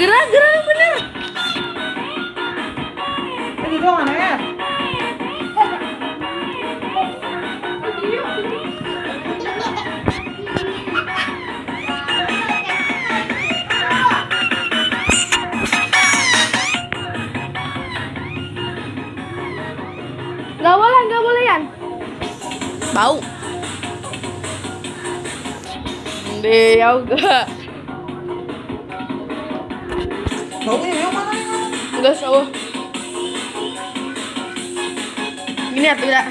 Gerak, gerak bener. Ini doang ya. Gak boleh, gak boleh Yan. Bau. Deh, ya enggak. Enggak sawo. Gini atau tidak?